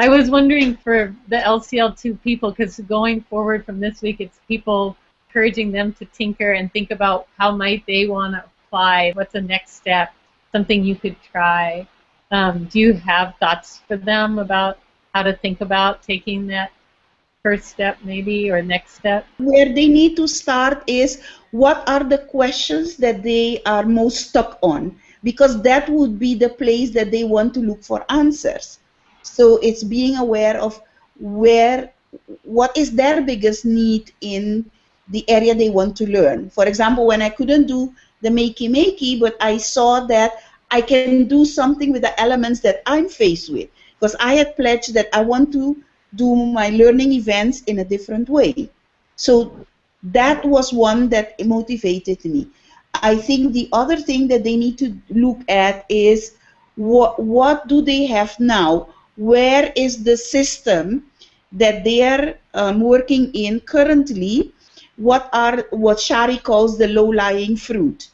I was wondering for the LCL2 people, because going forward from this week, it's people encouraging them to tinker and think about how might they want to apply, what's the next step, something you could try. Um, do you have thoughts for them about how to think about taking that first step maybe or next step? Where they need to start is what are the questions that they are most stuck on because that would be the place that they want to look for answers. So it's being aware of where what is their biggest need in the area they want to learn. For example, when I couldn't do the makey makey, but I saw that I can do something with the elements that I'm faced with because I had pledged that I want to do my learning events in a different way. So that was one that motivated me. I think the other thing that they need to look at is what what do they have now? Where is the system that they are um, working in currently? What are what Shari calls the low-lying fruit?